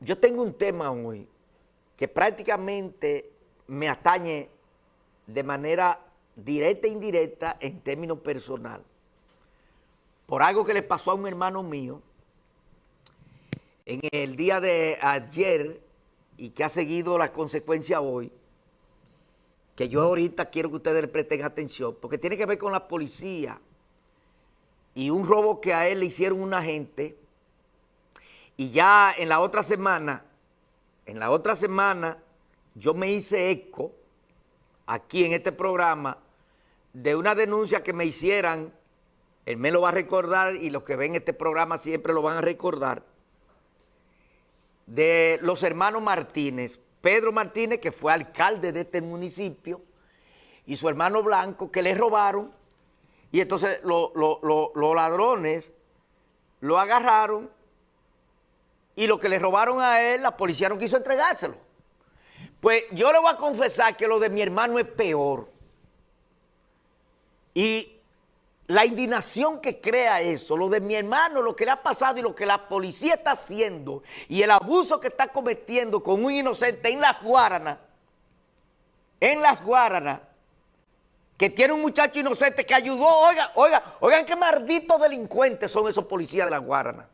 yo tengo un tema hoy que prácticamente me atañe de manera directa e indirecta en términos personal. Por algo que le pasó a un hermano mío en el día de ayer y que ha seguido la consecuencia hoy, que yo ahorita quiero que ustedes le presten atención, porque tiene que ver con la policía y un robo que a él le hicieron un agente y ya en la otra semana, en la otra semana, yo me hice eco aquí en este programa de una denuncia que me hicieran, él me lo va a recordar y los que ven este programa siempre lo van a recordar, de los hermanos Martínez, Pedro Martínez, que fue alcalde de este municipio, y su hermano Blanco, que le robaron, y entonces los ladrones lo agarraron y lo que le robaron a él, la policía no quiso entregárselo. Pues yo le voy a confesar que lo de mi hermano es peor. Y la indignación que crea eso, lo de mi hermano, lo que le ha pasado y lo que la policía está haciendo y el abuso que está cometiendo con un inocente en las Guaranas, en las Guaranas, que tiene un muchacho inocente que ayudó, oiga, oiga, oigan qué malditos delincuentes son esos policías de las Guaranas.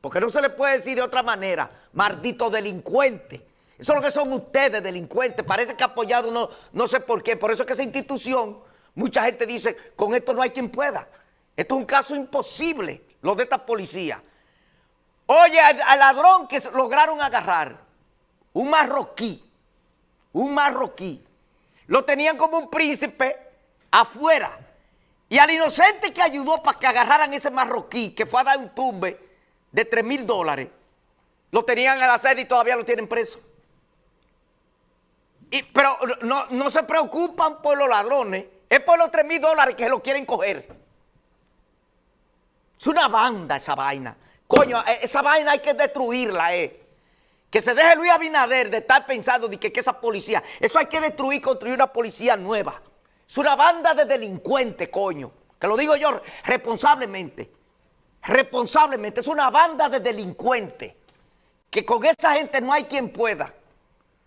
Porque no se le puede decir de otra manera, maldito delincuente. Eso es lo que son ustedes, delincuentes. Parece que apoyado, no, no sé por qué. Por eso es que esa institución, mucha gente dice, con esto no hay quien pueda. Esto es un caso imposible, lo de esta policía. Oye, al, al ladrón que lograron agarrar, un marroquí, un marroquí, lo tenían como un príncipe afuera. Y al inocente que ayudó para que agarraran ese marroquí, que fue a dar un tumbe, de 3 mil dólares, lo tenían en la sede y todavía lo tienen preso. Y, pero no, no se preocupan por los ladrones, es por los 3 mil dólares que se lo quieren coger. Es una banda esa vaina. Coño, e, esa vaina hay que destruirla, eh. Que se deje Luis Abinader de estar pensando de que, que esa policía, eso hay que destruir, construir una policía nueva. Es una banda de delincuentes, coño. Que lo digo yo responsablemente responsablemente, es una banda de delincuentes, que con esa gente no hay quien pueda.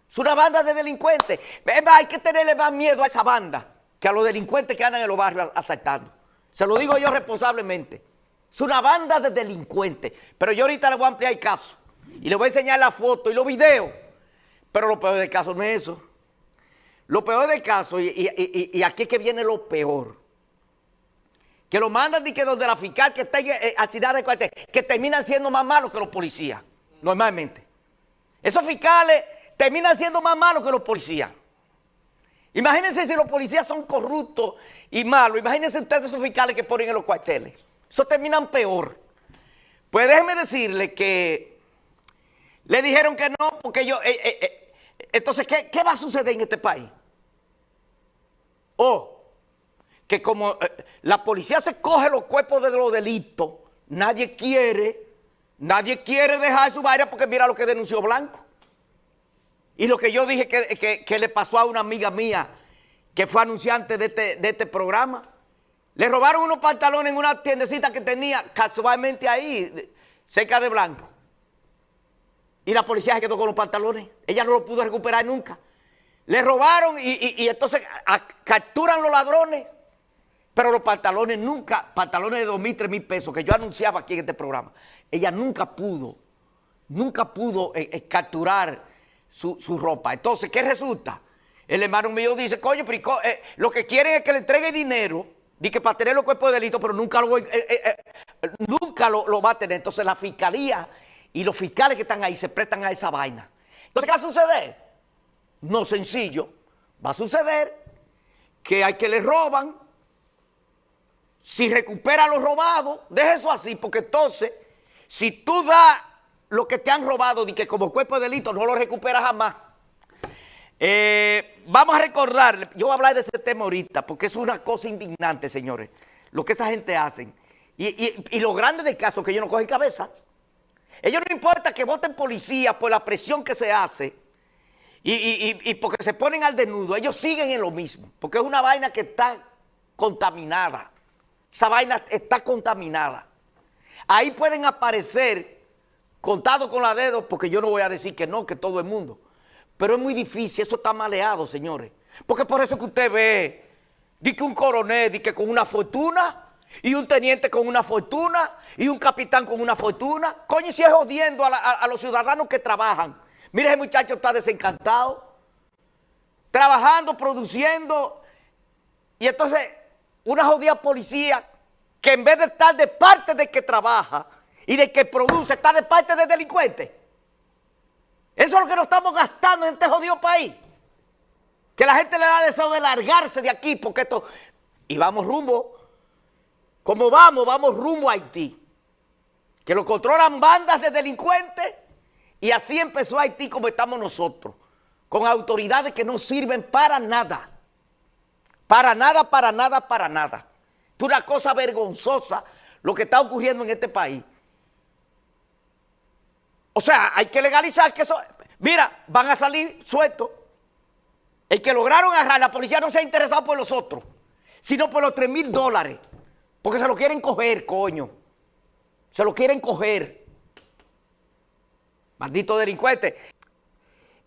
Es una banda de delincuentes. Hay que tenerle más miedo a esa banda que a los delincuentes que andan en los barrios asaltando. Se lo digo yo responsablemente. Es una banda de delincuentes. Pero yo ahorita le voy a ampliar el caso. Y le voy a enseñar la foto y los videos. Pero lo peor del caso no es eso. Lo peor del caso, y, y aquí es que viene lo peor que lo mandan y que donde la fiscal que está en la ciudad de cuartel, que terminan siendo más malos que los policías, normalmente. Esos fiscales terminan siendo más malos que los policías. Imagínense si los policías son corruptos y malos, imagínense ustedes esos fiscales que ponen en los cuarteles. Eso terminan peor. Pues déjenme decirle que le dijeron que no, porque yo... Eh, eh, eh, entonces, ¿qué, ¿qué va a suceder en este país? Oh, que como eh, la policía se coge los cuerpos de los delitos, nadie quiere, nadie quiere dejar su vaina porque mira lo que denunció Blanco. Y lo que yo dije que, le pasó a una amiga mía que fue anunciante de este, de este programa. Le robaron unos pantalones en una tiendecita que tenía casualmente ahí, cerca de Blanco. Y la policía se quedó con los pantalones. Ella no los pudo recuperar nunca. Le robaron y, entonces capturan los ladrones pero los pantalones nunca, pantalones de dos mil, tres mil pesos que yo anunciaba aquí en este programa, ella nunca pudo, nunca pudo eh, eh, capturar su, ropa. Entonces, ¿qué resulta? El hermano mío dice, coño, eh, lo que quieren es que le entregue dinero, di que para tener los cuerpos de delito, pero nunca, lo, nunca lo, va a tener. Entonces la fiscalía y los fiscales que están ahí se prestan a esa vaina. Entonces, ¿qué va a suceder? No sencillo. Va a suceder que hay que le roban, si recupera lo robado, deja eso así, porque entonces, si tú das lo que te han robado, y que como cuerpo de delito no lo recuperas jamás. Eh, vamos a recordar, yo voy a hablar de ese tema ahorita, porque es una cosa indignante, señores, lo que esa gente hace. Y, lo grande del caso es que ellos no cogen cabeza. Ellos no importa que voten policía por la presión que se hace y, y porque se ponen al desnudo, ellos siguen en lo mismo, porque es una vaina que está contaminada. Esa vaina está contaminada. Ahí pueden aparecer contado con la dedo, porque yo no voy a decir que no, que todo el mundo. Pero es muy difícil, eso está maleado, señores. Porque por eso que usted ve, di que un coronel, di que con una fortuna, y un teniente con una fortuna, y un capitán con una fortuna. Coño, si es jodiendo a, los ciudadanos que trabajan. Mire, ese muchacho está desencantado, trabajando, produciendo, y entonces una jodida policía que en vez de estar de parte de que trabaja y de que produce, está de parte del delincuente. Eso es lo que nos estamos gastando en este jodido país. Que la gente le da deseo de largarse de aquí porque esto... Y vamos rumbo, como vamos, vamos rumbo a Haití. Que lo controlan bandas de delincuentes y así empezó Haití como estamos nosotros. Con autoridades que no sirven para nada. Para nada, para nada, para nada. Es una cosa vergonzosa lo que está ocurriendo en este país. O sea, hay que legalizar que eso... Mira, van a salir sueltos. El que lograron agarrar, la policía no se ha interesado por los otros, sino por los 3 mil dólares. Porque se lo quieren coger, coño. Se lo quieren coger. Maldito delincuente.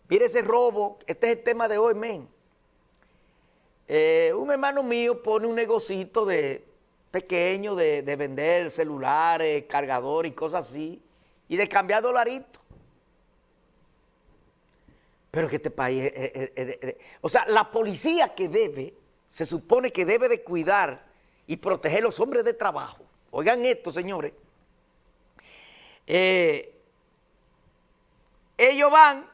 Mire ese robo. Este es el tema de hoy, men. Eh, un hermano mío pone un negocito de pequeño de, vender celulares, cargadores y cosas así, y de cambiar dolaritos. Pero que este país, o sea, la policía que debe, se supone que debe de cuidar y proteger a los hombres de trabajo. Oigan esto, señores. Eh, ellos van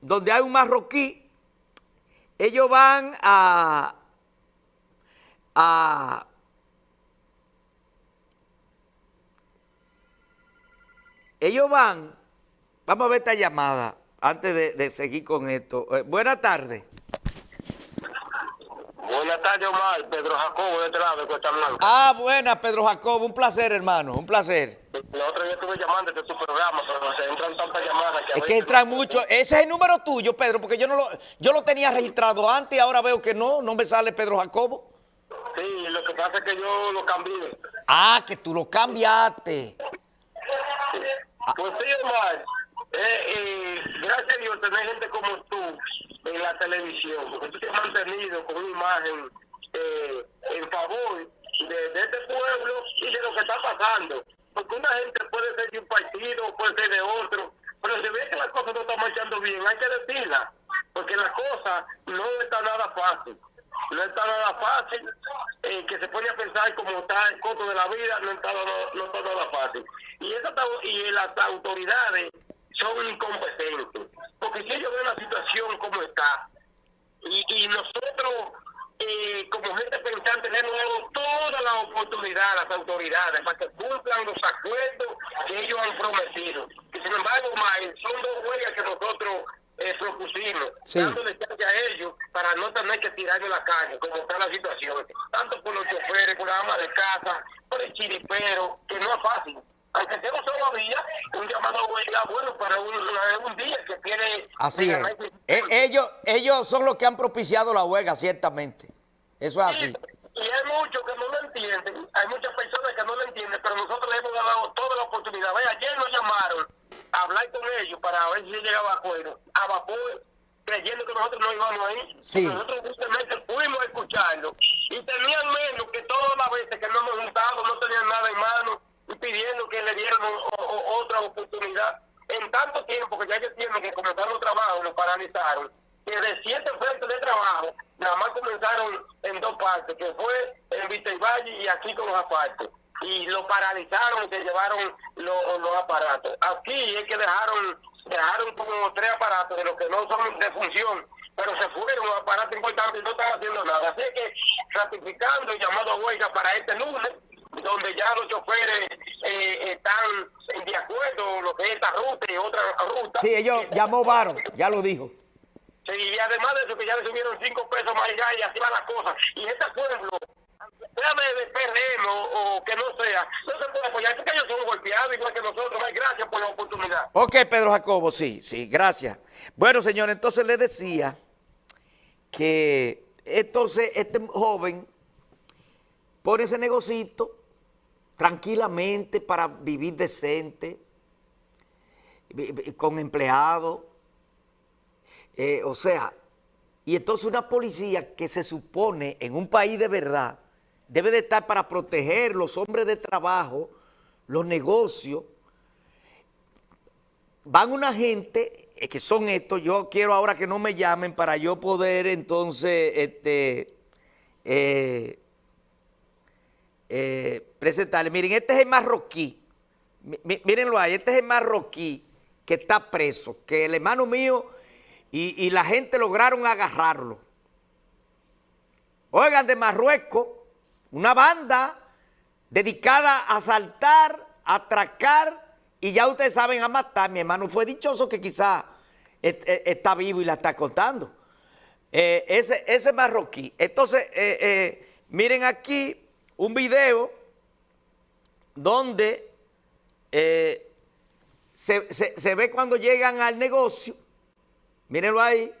donde hay un marroquí ellos van a, a ellos van, vamos a ver esta llamada antes de, seguir con esto. Eh, buenas tardes. Buenas tardes, Omar. Pedro Jacobo de este lado de Cuesta Blanca. Ah, buenas, Pedro Jacobo. Un placer, hermano. Un placer. La otra vez estuve llamando de tu programa, pero se entran tantas llamadas que... Es que entran mucho. Ese es el número tuyo, Pedro, porque yo no lo, yo lo tenía registrado antes y ahora veo que no, no me sale Pedro Jacobo. Sí, lo que pasa es que yo lo cambié. Ah, que tú lo cambiaste. Pues sí, Omar. Eh, eh, gracias a Dios tener gente como tú en la televisión, porque tú te has mantenido con una imagen eh, en favor de, de, este pueblo y de lo que está pasando. Porque una gente puede ser de un partido, puede ser de otro, pero si ve que las cosas no están marchando bien, hay que decirla, porque la cosa no está nada fácil. No está nada fácil, eh, que se a pensar como está el costo de la vida, no está, nada fácil. Y, esa, y las autoridades son incompetentes. Porque si ellos ven la situación como está, y, nosotros eh, como gente pensante le hemos dado toda la oportunidad a las autoridades para que cumplan los acuerdos que ellos han prometido. Que sin embargo, son dos huelgas que nosotros eh, propusimos, sí. dándole chance a ellos para no tener que tirarle la calle, como está la situación, tanto por los choferes, por la ama de casa, por el chiripero, que no es fácil aunque sea un solo día, un llamado a huelga bueno para un, un día que tiene... Así es. E, ellos, ellos son los que han propiciado la huelga, ciertamente. Eso es así. Y, hay muchos que no lo entienden, hay muchas personas que no lo entienden, pero nosotros le hemos dado toda la oportunidad. Ve, ayer nos llamaron a hablar con ellos para ver si llegaba a acuerdo. A vapor, creyendo que nosotros no íbamos ahí. Sí. Nosotros justamente fuimos a escucharlo y tenían menos que todas las veces que no hemos juntado, no tenían nada en mano y pidiendo que le dieran otra oportunidad. En tanto tiempo que ya ellos tienen que comenzar los trabajos, lo paralizaron, que de siete frentes de trabajo, nada más comenzaron en dos partes, que fue en Vista y Valle y aquí con los aparatos. Y lo paralizaron y se llevaron los aparatos. Aquí es que dejaron dejaron como tres aparatos de los que no son de función, pero se fueron los aparatos importantes y no están haciendo nada. Así que ratificando el llamado a huelga para este lunes, donde ya los choferes eh, están de acuerdo lo que es esta ruta y otra ruta. Sí, ellos llamó Varo, ya lo dijo. Sí, y además de eso que ya le subieron cinco pesos más allá y así van las cosas. Y este pueblo, sea de, PRM o, que no sea, no se puede apoyar, porque ellos son golpeados igual que nosotros. Gracias por la oportunidad. Ok, Pedro Jacobo, sí, sí, gracias. Bueno, señor, entonces le decía que entonces este joven pone ese negocito tranquilamente para vivir decente. con empleados. Eh, o sea, y entonces una policía que se supone en un país de verdad debe de estar para proteger los hombres de trabajo, los negocios. Van una gente, que son estos, yo quiero ahora que no me llamen para yo poder entonces este, eh, eh, presentarle. Miren, este es el marroquí, mírenlo ahí, este es el marroquí que está preso, que el hermano mío y, la gente lograron agarrarlo. Oigan, de Marruecos, una banda dedicada a asaltar, a atracar y ya ustedes saben a matar. Mi hermano fue dichoso que quizá está vivo y la está contando. Eh, ese, ese marroquí. Entonces, eh, eh, miren aquí un video donde se, se ve cuando llegan al negocio. Mírenlo ahí.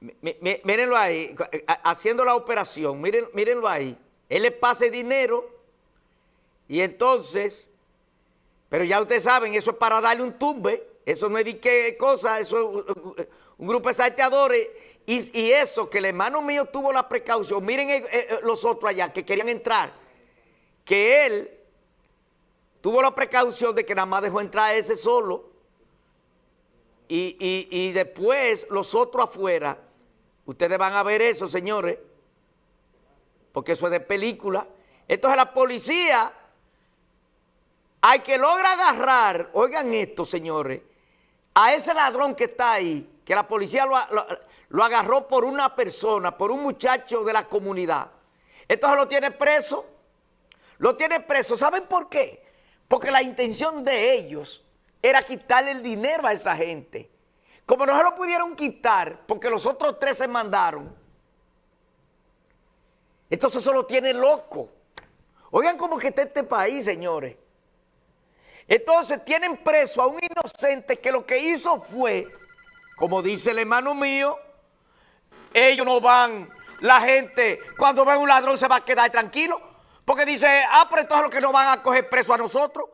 Mírenlo ahí, haciendo la operación, miren, mírenlo ahí. Él le pasa dinero y entonces, pero ya ustedes saben, eso es para darle un tumbe, eso no es de qué cosa, eso es un grupo de salteadores. Y, eso que el hermano mío tuvo la precaución, miren eh, eh, los otros allá que querían entrar, que él tuvo la precaución de que nada más dejó entrar a ese solo y, y después los otros afuera Ustedes van a ver eso, señores, porque eso es de película. Entonces la policía, hay que logra agarrar, oigan esto, señores, a ese ladrón que está ahí, que la policía lo, agarró por una persona, por un muchacho de la comunidad. Entonces lo tiene preso, lo tiene preso. ¿Saben por qué? Porque la intención de ellos era quitarle el dinero a esa gente. Como no se lo pudieron quitar porque los otros tres se mandaron, entonces eso lo tiene loco. Oigan cómo está este país, señores. Entonces tienen preso a un inocente que lo que hizo fue, como dice el hermano mío, ellos no van, la gente cuando ven un ladrón se va a quedar tranquilo, porque dice, ah, pero entonces los que no van a coger preso a nosotros.